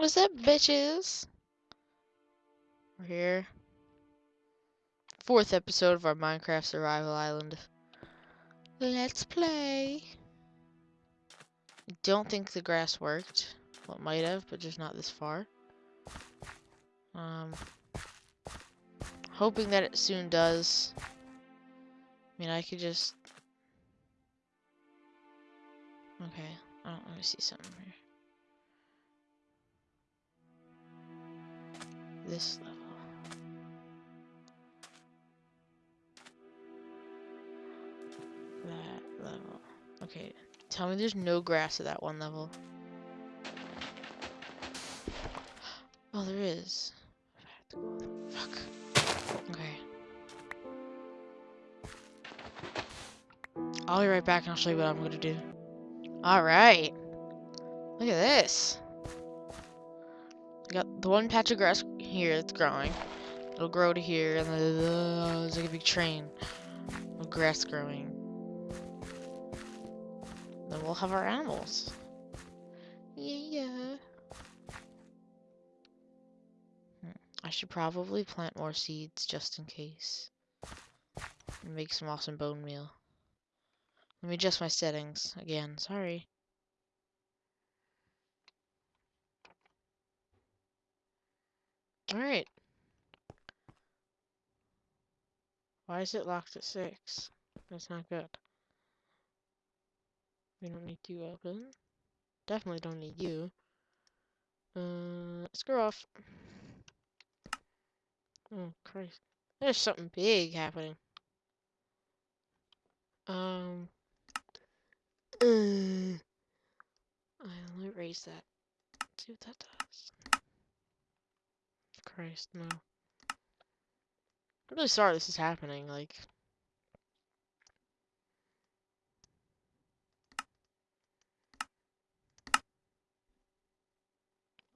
What's up, bitches? We're here. Fourth episode of our Minecraft Survival Island. Let's play. Don't think the grass worked. Well, it might have, but just not this far. Um, hoping that it soon does. I mean, I could just... Okay, I don't want to see something here. This level. That level. Okay, tell me there's no grass at that one level. Oh, there is. Fuck. Okay. I'll be right back and I'll show you what I'm gonna do. Alright. Look at this. Got the one patch of grass here that's growing. It'll grow to here, and then uh, there's like a big train of grass growing. Then we'll have our animals. Yeah, yeah. Hmm. I should probably plant more seeds just in case. Make some awesome bone meal. Let me adjust my settings again. Sorry. Alright. Why is it locked at 6? That's not good. We don't need you open. Definitely don't need you. Uh, screw off. Oh, Christ. There's something big happening. Um. Uh, I'll erase that. Let's See what that does. Christ, no. I'm really sorry this is happening, like...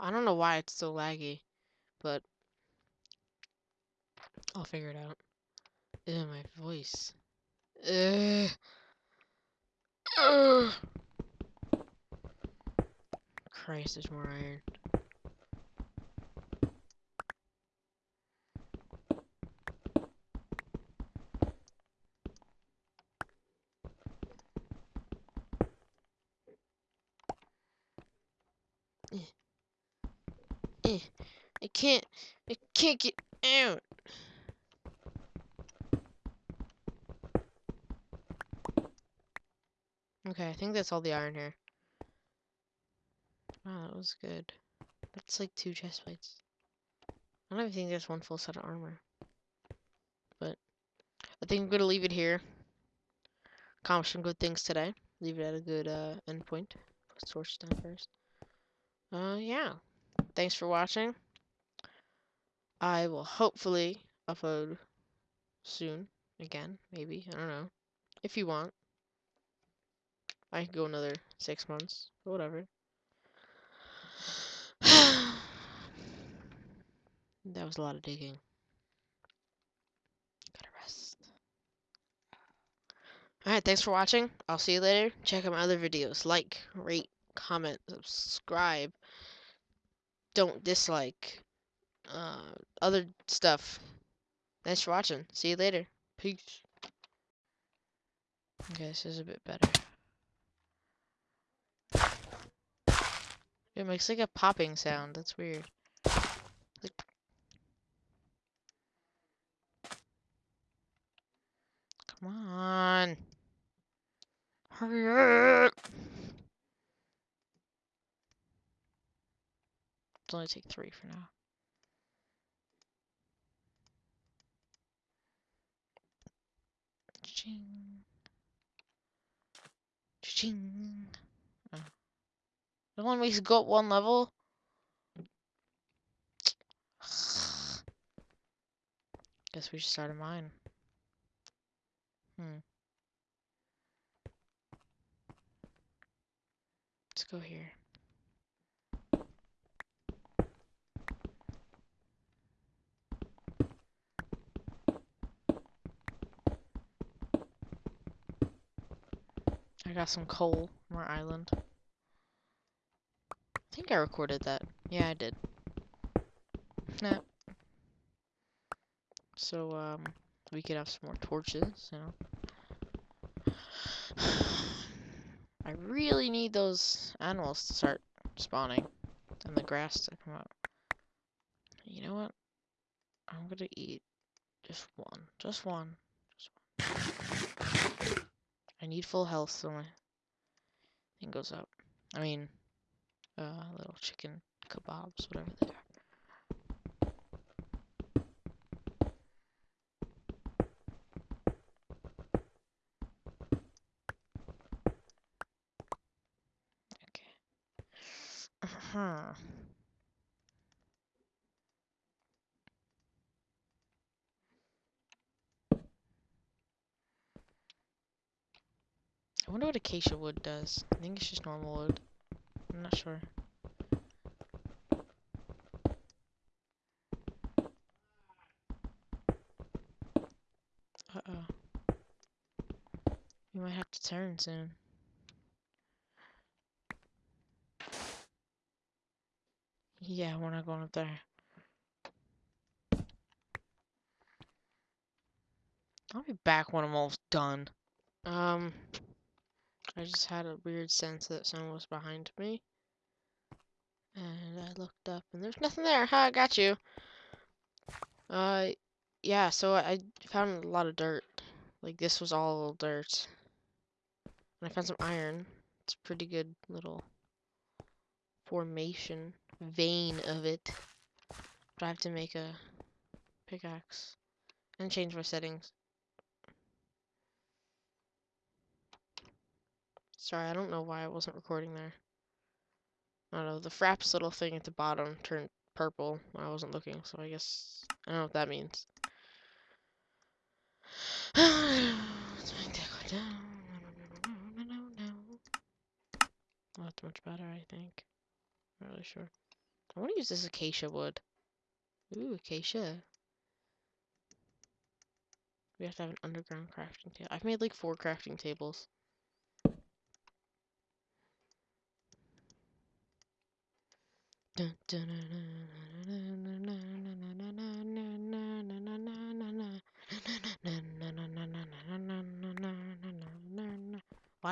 I don't know why it's so laggy, but... I'll figure it out. Ew, my voice. Ugh. Ugh. Christ, there's more iron. I can't, I can't get out. Okay, I think that's all the iron here. Wow, that was good. That's like two chest plates. I don't even think there's one full set of armor. But I think I'm gonna leave it here. Accomplish some good things today. Leave it at a good uh, end point. Put torch down first. Uh, yeah thanks for watching. I will hopefully upload soon again, maybe. I don't know. If you want. I could go another six months, whatever. that was a lot of digging. Gotta rest. Alright, thanks for watching. I'll see you later. Check out my other videos. Like, rate, comment, subscribe don't dislike uh, other stuff. Thanks for watching. See you later. Peace. Okay, this is a bit better. It makes like a popping sound. That's weird. Like... Come on. Hurry up. It'll only take three for now. Ching. Ching. Oh. Only makes it go up one level. Guess we should start a mine. Hmm. Let's go here. I got some coal from our island. I think I recorded that. Yeah. I did. Nah. So, um, we could have some more torches, you know. I really need those animals to start spawning and the grass to come out. You know what? I'm gonna eat. Just one. Just one. I need full health so my thing goes up. I mean, uh, little chicken kebabs, whatever they are. Okay. Uh-huh. I wonder what acacia wood does. I think it's just normal wood. I'm not sure. Uh-oh. We might have to turn soon. Yeah, we're not going up there. I'll be back when I'm almost done. Um, I just had a weird sense that someone was behind me. And I looked up and there's nothing there. Ha, I got you. Uh, yeah, so I found a lot of dirt. Like, this was all dirt. And I found some iron. It's a pretty good little formation, vein of it. But I have to make a pickaxe and change my settings. Sorry, I don't know why I wasn't recording there. I don't know, the fraps little thing at the bottom turned purple I wasn't looking, so I guess I don't know what that means. Oh, that's much better, I think. Not really sure. I want to use this acacia wood. Ooh, acacia. We have to have an underground crafting table. I've made like four crafting tables. Why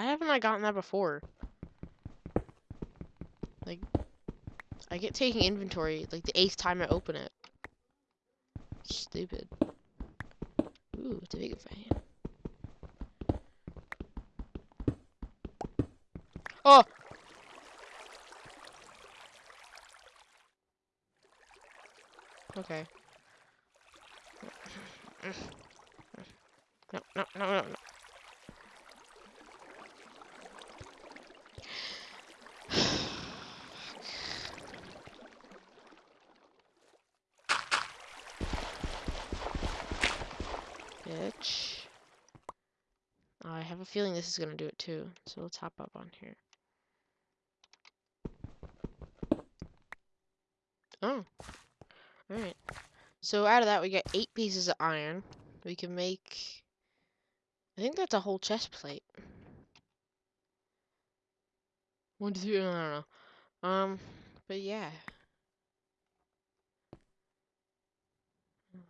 haven't I gotten that before? Like, I get taking inventory like the eighth time I open it. Stupid. Ooh, it's a big fan. Oh! Okay. No, no, no, no, no. Bitch. I have a feeling this is gonna do it too, so let's hop up on here. Oh. Alright. So out of that we get eight pieces of iron. We can make I think that's a whole chest plate. One, two, three, I don't know. Um, but yeah.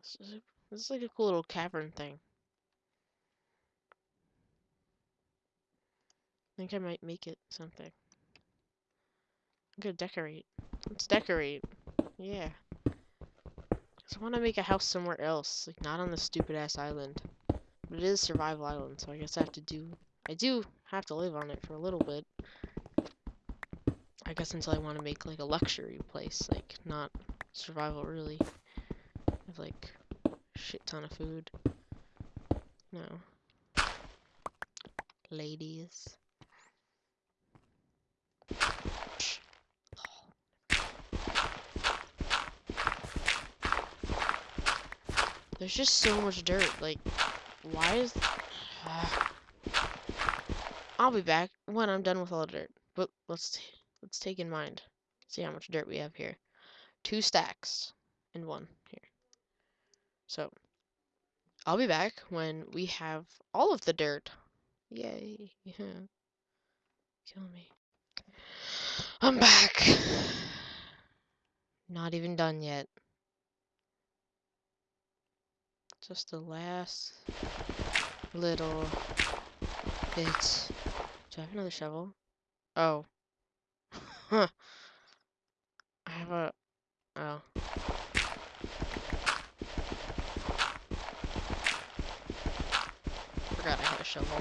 This is, this is like a cool little cavern thing. I think I might make it something. I'm gonna decorate. Let's decorate. Yeah. Cause I want to make a house somewhere else, like not on the stupid ass island. But it is survival island, so I guess I have to do. I do have to live on it for a little bit. I guess until I want to make like a luxury place, like not survival really. Have like shit ton of food. No. Ladies. There's just so much dirt. Like, why is... I'll be back when I'm done with all the dirt. But let's let's take in mind. See how much dirt we have here. Two stacks and one here. So, I'll be back when we have all of the dirt. Yay. Yeah. Kill me. I'm back. Not even done yet. Just the last little bits. Do I have another shovel? Oh. Huh. I have a... Oh. Forgot I had a shovel.